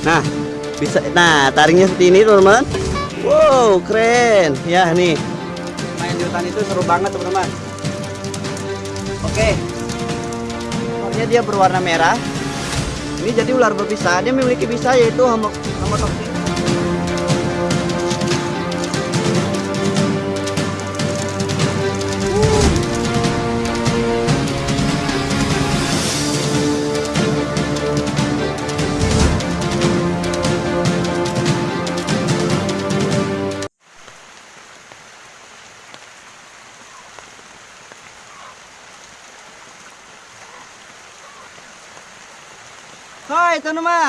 Nah, bisa. Nah, taringnya seperti ini, teman-teman. Wow, keren. Ya, nih. Main di hutan itu seru banget, teman-teman. Oke. Warnanya dia berwarna merah. Ini jadi ular berbisa. Dia memiliki bisa yaitu homotoksin.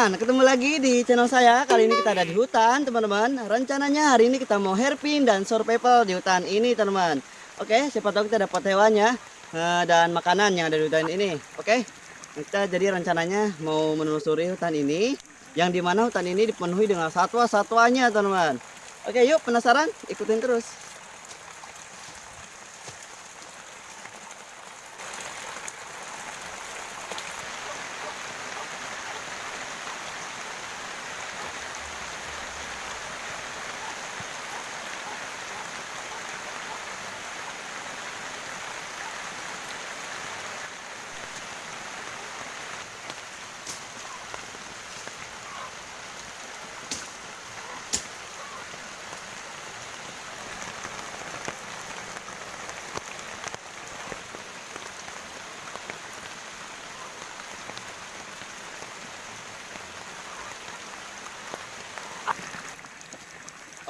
Teman-teman, ketemu lagi di channel saya. Kali ini kita ada di hutan, teman-teman. Rencananya hari ini kita mau hairpin dan survival di hutan ini, teman-teman. Oke, siapa tahu kita dapat hewannya uh, dan makanan yang ada di hutan ini. Oke, kita jadi rencananya mau menelusuri hutan ini, yang di mana hutan ini dipenuhi dengan satwa-satwanya, teman-teman. Oke, yuk penasaran? Ikutin terus.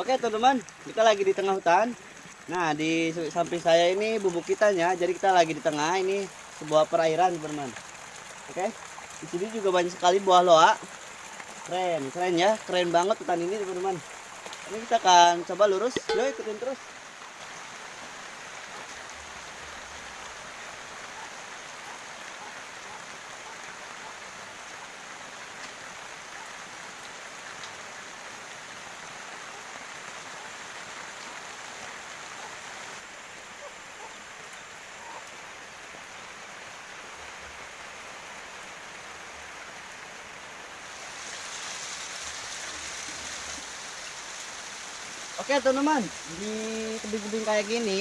Oke teman-teman, kita lagi di tengah hutan. Nah di samping saya ini bubuk kitanya, jadi kita lagi di tengah ini sebuah perairan teman-teman. Oke, di sini juga banyak sekali buah loa. Keren, keren ya, keren banget hutan ini teman-teman. Ini kita akan coba lurus, yuk ikutin terus. Oke teman-teman, di tebing-tebing kayak gini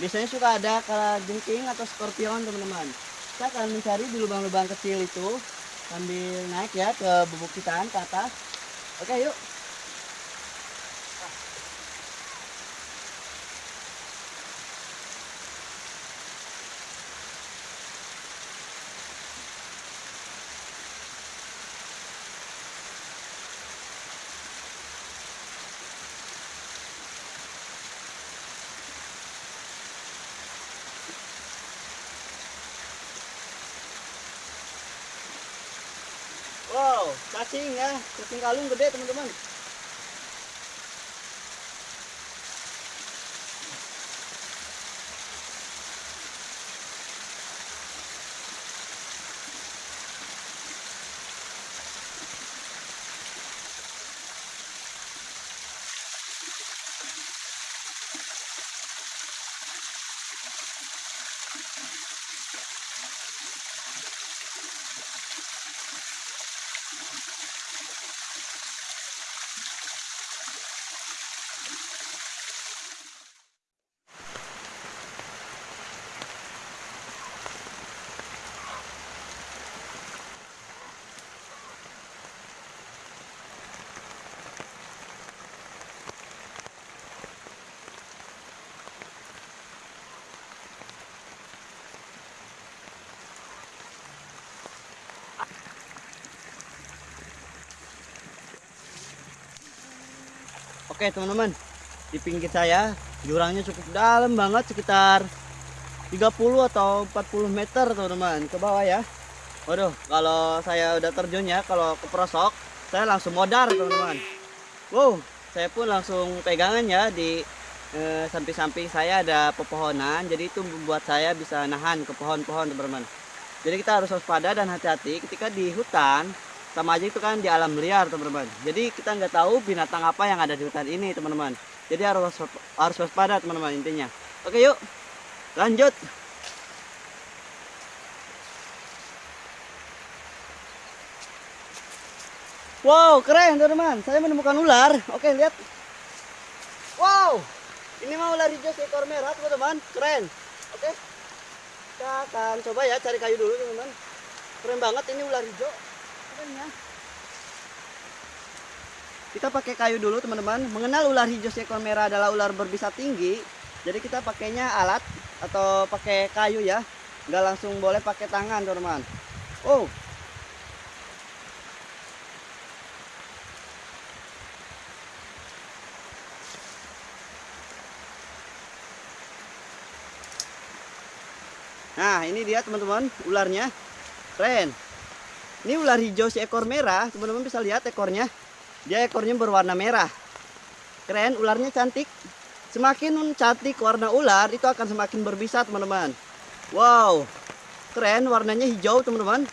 biasanya suka ada jengking atau skorpion teman-teman. Kita akan mencari di lubang-lubang kecil itu sambil naik ya ke bubuk kita ke atas. Oke yuk. Wow, cacing ya, cacing kalung gede teman-teman. Oke teman-teman, di pinggir saya jurangnya cukup dalam banget sekitar 30 atau 40 meter teman-teman ke bawah ya. Waduh, kalau saya udah terjun ya, kalau ke prosok saya langsung modar teman-teman. Wow, saya pun langsung pegangan ya di eh, samping-samping saya ada pepohonan, jadi itu membuat saya bisa nahan ke pohon-pohon teman-teman. Jadi kita harus waspada dan hati-hati ketika di hutan sama aja itu kan di alam liar teman-teman jadi kita nggak tahu binatang apa yang ada di hutan ini teman-teman jadi harus harus waspada teman-teman intinya oke yuk lanjut Wow, keren teman-teman. Saya menemukan ular. Oke, lihat. Wow, ini mah ular hijau seekor merah teman-teman. Keren. Oke, kita akan coba ya cari kayu dulu teman-teman. Keren banget ini ular hijau. Ya. Kita pakai kayu dulu teman-teman. Mengenal ular hijau seekor merah adalah ular berbisa tinggi. Jadi kita pakainya alat atau pakai kayu ya. Nggak langsung boleh pakai tangan teman-teman. Oh, Nah, ini dia teman-teman ularnya. Keren. Ini ular hijau seekor merah, teman-teman bisa lihat ekornya. Dia ekornya berwarna merah. Keren, ularnya cantik. Semakin cantik warna ular, itu akan semakin berbisa, teman-teman. Wow. Keren, warnanya hijau, teman-teman.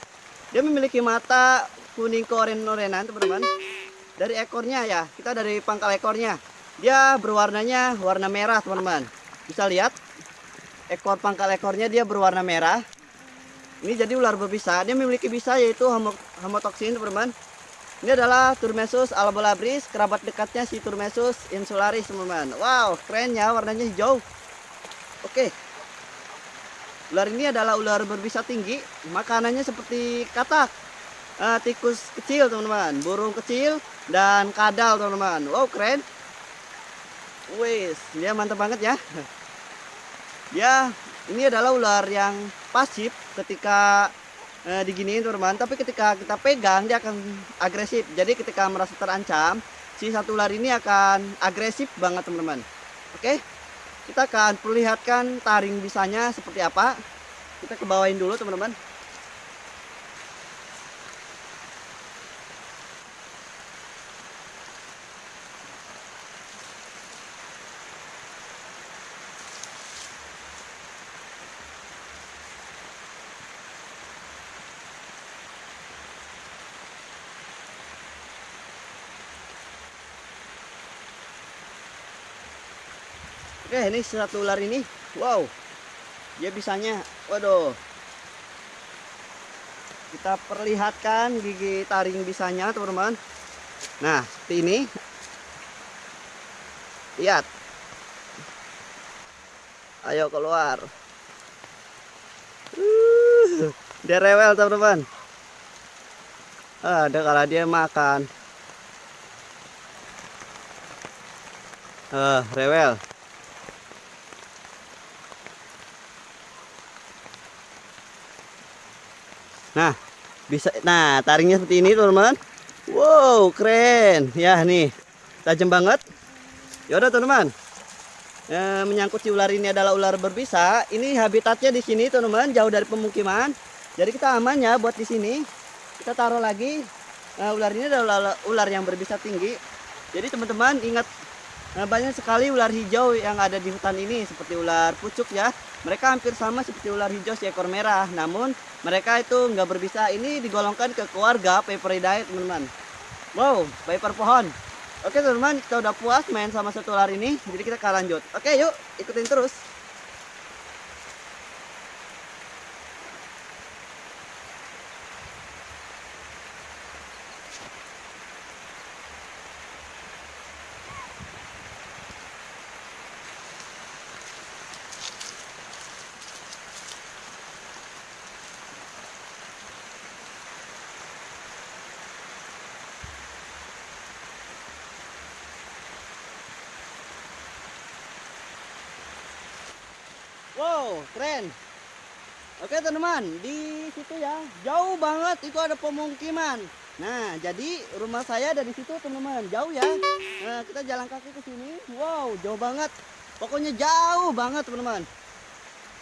Dia memiliki mata kuning keoren-orenan, teman-teman. Dari ekornya ya, kita dari pangkal ekornya. Dia berwarnanya warna merah, teman-teman. Bisa lihat ekor pangkal ekornya dia berwarna merah. Ini jadi ular berbisa. Dia memiliki bisa yaitu homotoksin, teman-teman. Ini adalah Turmesus albolabris, kerabat dekatnya si Turmesus insularis, teman-teman. Wow, keren ya, warnanya hijau. Oke. Ular ini adalah ular berbisa tinggi. Makanannya seperti katak, uh, tikus kecil, teman-teman, burung kecil dan kadal, teman-teman. Wow, keren. Wis, dia mantap banget ya ya ini adalah ular yang pasif ketika eh, diginiin teman-teman tapi ketika kita pegang dia akan agresif. Jadi ketika merasa terancam si satu ular ini akan agresif banget teman-teman. Oke? Kita akan perlihatkan taring bisanya seperti apa. Kita ke bawahin dulu teman-teman Oke, ini satu ular ini. Wow. Dia bisanya. Waduh. Kita perlihatkan gigi taring bisanya, teman-teman. Nah, seperti ini. Lihat. Ayo keluar. Uh, dia rewel, teman-teman. Ada kalau dia makan. Uh, rewel. Nah, bisa nah taringnya seperti ini, teman-teman. Wow, keren. Ya, nih. Tajam banget. Ya udah, teman-teman. E, menyangkut si ular ini adalah ular berbisa. Ini habitatnya di sini, teman-teman, jauh dari pemukiman. Jadi kita aman ya buat di sini. Kita taruh lagi. Nah, ular ini adalah ular yang berbisa tinggi. Jadi teman-teman ingat Nah, banyak sekali ular hijau yang ada di hutan ini seperti ular pucuk ya. Mereka hampir sama seperti ular hijau seekor merah, namun mereka itu nggak berbisa. Ini digolongkan ke keluarga Viperidae, teman-teman. Wow, viper pohon. Oke, teman-teman, kita udah puas main sama satu ular ini, jadi kita akan lanjut. Oke, yuk ikutin terus. Wow, keren. Oke teman-teman, di situ ya, jauh banget itu ada pemukiman. Nah, jadi rumah saya dari situ teman-teman, jauh ya. Nah, kita jalan kaki ke sini. Wow, jauh banget. Pokoknya jauh banget teman-teman.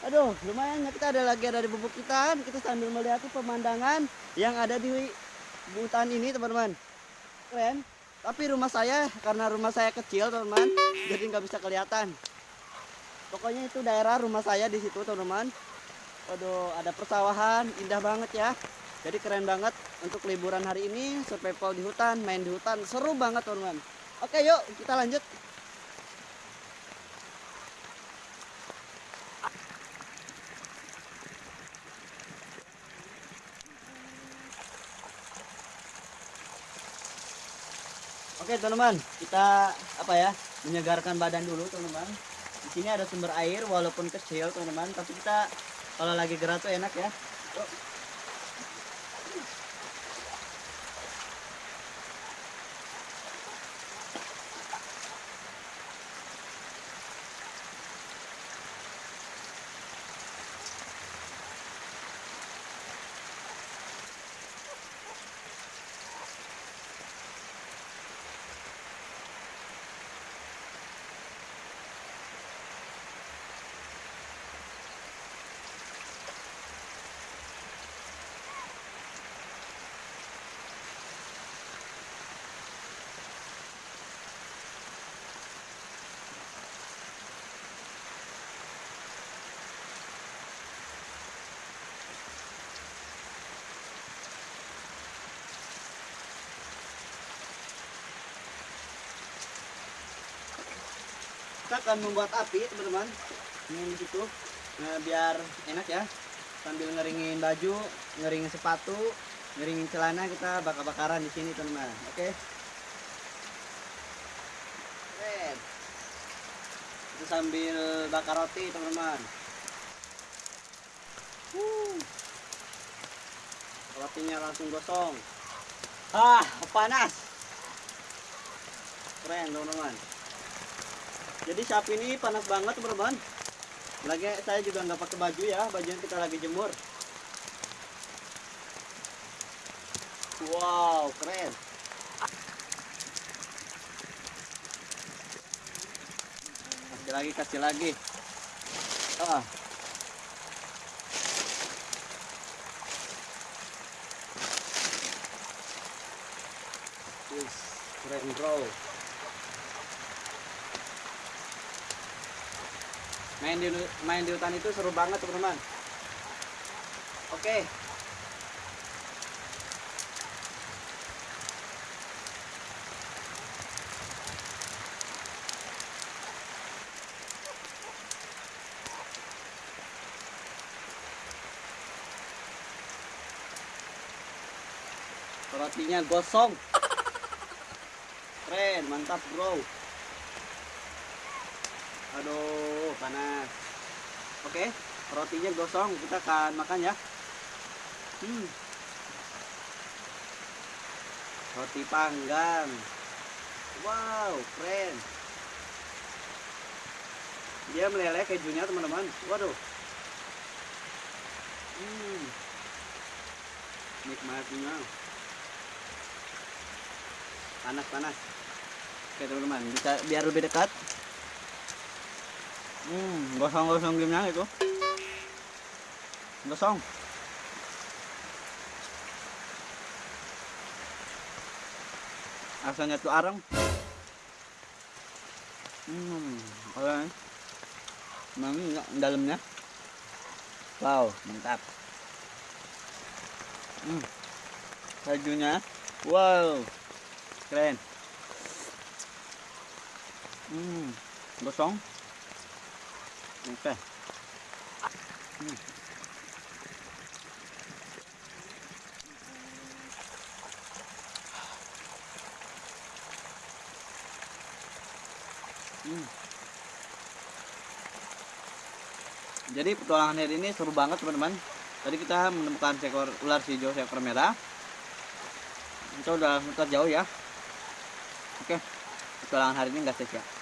Aduh, lumayan ya kita ada lagi ada di. Kita sambil melihat pemandangan yang ada di hutan ini teman-teman. Keren. Tapi rumah saya karena rumah saya kecil teman-teman, jadi nggak bisa kelihatan pokoknya itu daerah rumah saya di situ teman-teman. Waduh ada persawahan indah banget ya. Jadi keren banget untuk liburan hari ini survival di hutan main di hutan seru banget teman-teman. Oke yuk kita lanjut. Oke teman-teman, kita apa ya menyegarkan badan dulu teman-teman. Sini ada sumber air walaupun kecil teman-teman, tapi kita kalau lagi gerak tuh enak ya. Kita akan membuat api teman-teman. Ini di situ nah, biar enak ya. Sambil ngeringin baju ngeringin sepatu ngeringin celana kita bakar-bakaran di sini teman-teman. Oke? Keren. itu sambil bakar roti teman-teman. Wuh. rotinya langsung gosong. Ah panas. Keren teman-teman jadi sapi ini panas banget teman-teman. Lagi saya juga nggak pakai baju ya bajunya kita lagi jemur. Wow keren. Kasih lagi kasih lagi. Ah. Wih, keren bro main di main di hutan itu seru banget teman-teman. Oke. Rotinya gosong. Keren mantap bro aduh panas. Oke rotinya gosong kita akan makan ya. Hmm. roti panggang. Wow keren. Dia meleleh kejunya teman-teman. Waduh. Hmm. nikmatnya panas panas. Oke teman-teman bisa biar lebih dekat Hmm, gosong-gosong gimana itu? Gosong. Asalnya tuh arang. Hmm, kalau Memang enggak dalamnya. Wow, mantap. Hmm. Kajunya. Wow. Keren. Hmm, gosong. Oke. Hmm. Jadi petualangan hari ini seru banget teman-teman. Tadi kita menemukan seekor ular hijau seekor merah. Kita udah muter jauh ya. Oke, petualangan hari ini nggak sia-sia.